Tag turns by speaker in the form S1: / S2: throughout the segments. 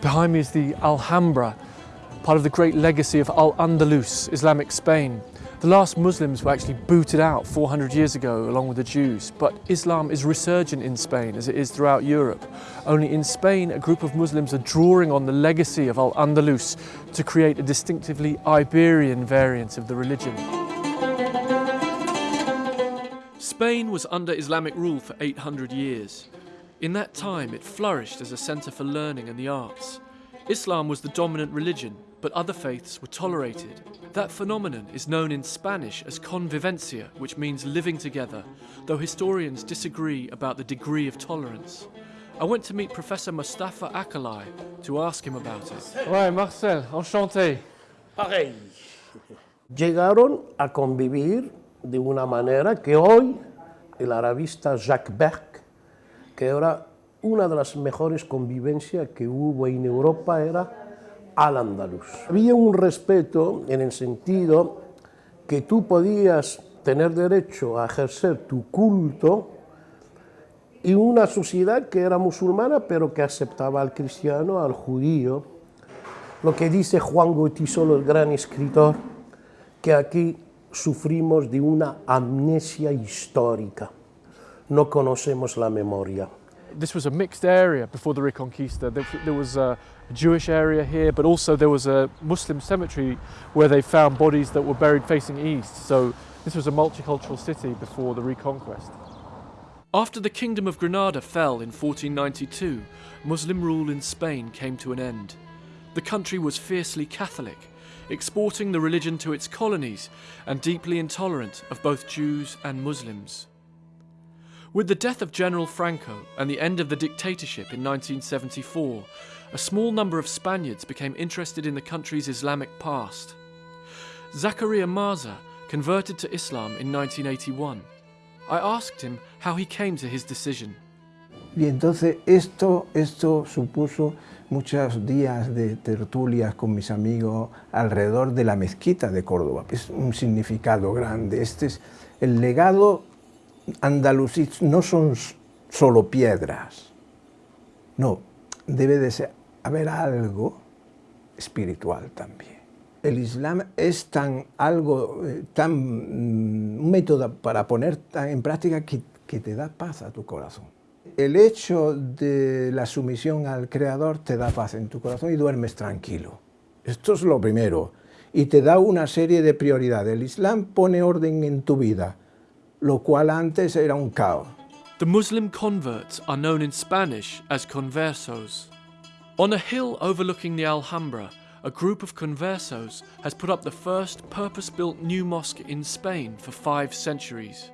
S1: Behind me is the Alhambra, part of the great legacy of Al-Andalus, Islamic Spain. The last Muslims were actually booted out 400 years ago along with the Jews, but Islam is resurgent in Spain as it is throughout Europe. Only in Spain, a group of Muslims are drawing on the legacy of Al-Andalus to create a distinctively Iberian variant of the religion. Spain was under Islamic rule for 800 years. In that time, it flourished as a centre for learning and the arts. Islam was the dominant religion, but other faiths were tolerated. That phenomenon is known in Spanish as convivencia, which means living together, though historians disagree about the degree of tolerance. I went to meet Professor Mustafa Akalay to ask him about it. Ouais, Marcel, enchanté.
S2: Pareil. Llegaron a convivir de una manera que hoy el arabista Jacques Beck, que era una de las mejores convivencias que hubo en Europa, era al andaluz. Había un respeto en el sentido que tú podías tener derecho a ejercer tu culto y una sociedad que era musulmana pero que aceptaba al cristiano, al judío. Lo que dice Juan Goitisolo, el gran escritor, que aquí sufrimos de una amnesia histórica. No conocemos la memoria.
S1: This was a mixed area before the Reconquista. There was a Jewish area here, but also there was a Muslim cemetery where they found bodies that were buried facing east. So this was a multicultural city before the Reconquest. After the Kingdom of Granada fell in 1492, Muslim rule in Spain came to an end. The country was fiercely Catholic, exporting the religion to its colonies and deeply intolerant of both Jews and Muslims. With the death of General Franco and the end of the dictatorship in 1974, a small number of Spaniards became interested in the country's Islamic past. Zakaria Maza converted to Islam in 1981. I asked him how he came to his decision.
S3: Y entonces esto, esto supuso muchos días de tertulias con mis amigos alrededor de la mezquita de Córdoba. Es un significado grande. Este es el legado andalusí, no son solo piedras. No, debe de ser, haber algo espiritual también. El Islam es tan algo, eh, tan mm, un método para poner en práctica que, que te da paz a tu corazón. El hecho de la sumisión al Creador te da paz en tu corazón y duermes tranquilo. Esto es lo primero. Y te da una serie de prioridades. El Islam pone orden en tu vida, lo cual antes era un caos.
S1: The Muslim converts are known in Spanish as conversos. On a hill overlooking the Alhambra, a group of conversos has put up the first purpose-built new mosque in Spain for five centuries.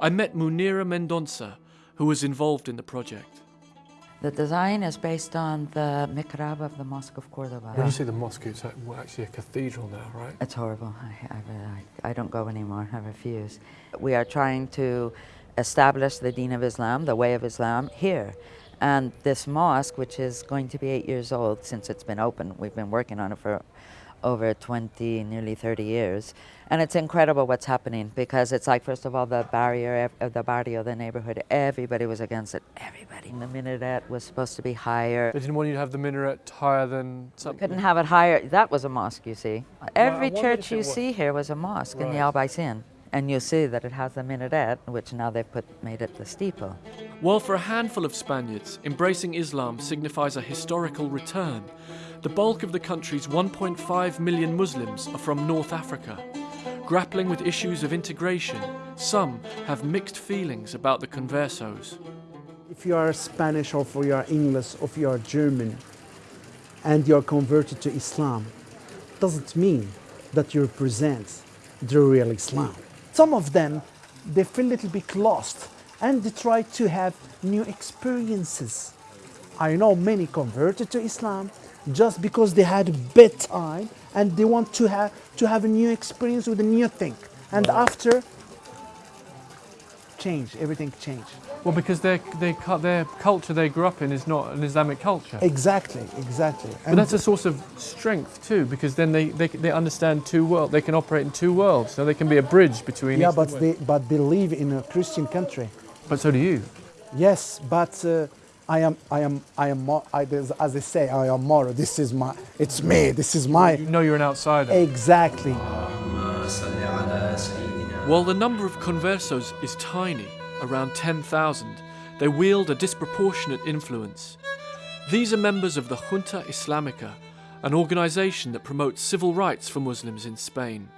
S1: I met Munira Mendonça, who was involved in the project.
S4: The design is based on the mihrab of the Mosque of Cordoba.
S1: When you say the mosque, it's actually a cathedral now, right?
S4: It's horrible. I, I, I don't go anymore. I refuse. We are trying to establish the Deen of Islam, the way of Islam, here. And this mosque, which is going to be eight years old since it's been open, we've been working on it for over 20, nearly 30 years. And it's incredible what's happening because it's like, first of all, the barrier, of uh, the barrio, the neighborhood, everybody was against it. Everybody. In the minaret was supposed to be higher.
S1: They didn't want you to have the minaret higher than something?
S4: couldn't have it higher. That was a mosque, you see. Every well, church you see here was a mosque right. in the Albaycin. And you'll see that it has a minaret, which now they've put, made it the steeple.
S1: While for a handful of Spaniards, embracing Islam signifies a historical return, the bulk of the country's 1.5 million Muslims are from North Africa. Grappling with issues of integration, some have mixed feelings about the conversos.
S5: If you are Spanish or if you are English or if you are German and you are converted to Islam, doesn't mean that you represent the real Islam. Some of them, they feel a little bit lost and they try to have new experiences. I know many converted to Islam just because they had a bad time and they want to have, to have a new experience with a new thing. And after, change, everything changed.
S1: Well, because their, their, their culture they grew up in is not an Islamic culture.
S5: Exactly, exactly.
S1: But and that's a source of strength too, because then they, they, they understand two worlds. They can operate in two worlds, so they can be a bridge between.
S5: Yeah, but they but they live in a Christian country.
S1: But so do you.
S5: Yes, but uh, I am, I am, I am, more, I, as as they say, I am more. This is my, it's me. This is my.
S1: You know you're an outsider.
S5: Exactly.
S1: While the number of conversos is tiny, around 10,000, they wield a disproportionate influence. These are members of the Junta Islamica, an organization that promotes civil rights for Muslims in Spain.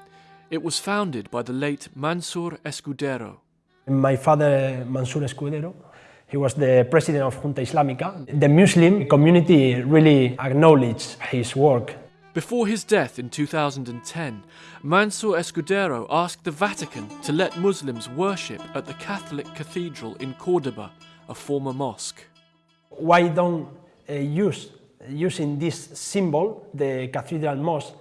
S1: It was founded by the late Mansur Escudero.
S6: My father, Mansur Escudero, he was the president of Junta Islamica. The Muslim community really acknowledged his work.
S1: Before his death in 2010, Mansur Escudero asked the Vatican to let Muslims worship at the Catholic Cathedral in Cordoba, a former mosque.
S6: Why don't uh, use using this symbol, the cathedral mosque,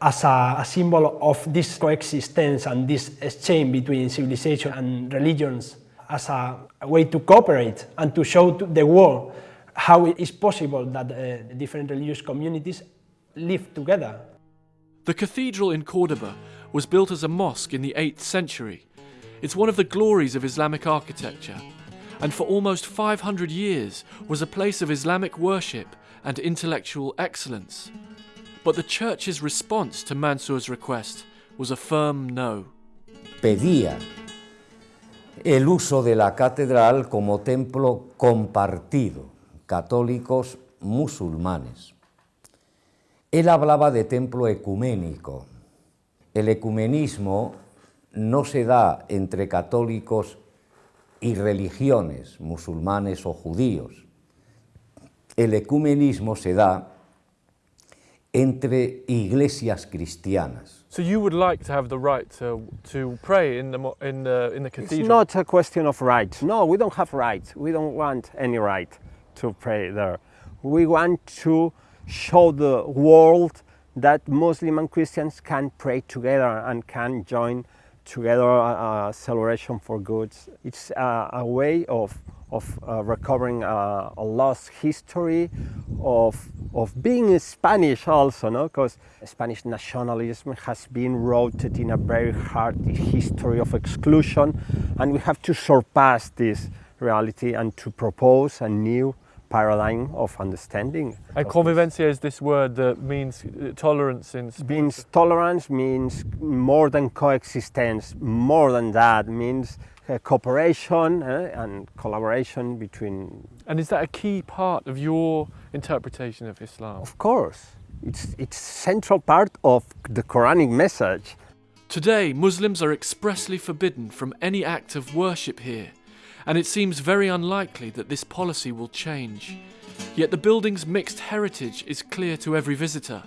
S6: as a, a symbol of this coexistence and this exchange between civilization and religions as a, a way to cooperate and to show to the world how it is possible that uh, different religious communities live together.
S1: The cathedral in Cordoba was built as a mosque in the 8th century. It's one of the glories of Islamic architecture, and for almost 500 years was a place of Islamic worship and intellectual excellence. But the church's response to Mansur's request was a firm no.
S7: pedía el uso de la catedral como templo compartido, católicos musulmanes. Él hablaba de templo ecuménico. El ecumenismo no se da entre católicos y religiones, musulmanes o judíos. El ecumenismo se da entre iglesias cristianas.
S1: So you would like to have the right to, to pray in the, mo- in the, in the
S8: It's not a question of rights. No, we don't have rights. We don't want any right to pray there. We want to show the world that Muslim and Christians can pray together and can join together a, a celebration for goods. It's a, a way of, of uh, recovering a, a lost history, of, of being Spanish also, no? Because Spanish nationalism has been rooted in a very hard history of exclusion, and we have to surpass this reality and to propose a new paradigm of understanding.
S1: And convivencia is this word that means uh, tolerance in
S8: this. means tolerance means more than coexistence more than that means uh, cooperation uh, and collaboration between
S1: And is that a key part of your interpretation of Islam?
S8: of course it's it's central part of the quranic message
S1: Today, Muslims are expressly forbidden from any act of worship here, and it seems very unlikely that this policy will change. Yet the building's mixed heritage is clear to every visitor,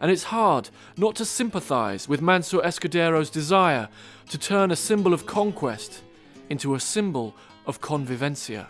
S1: and it's hard not to sympathise with Mansur Escudero's desire to turn a symbol of conquest into a symbol of convivencia.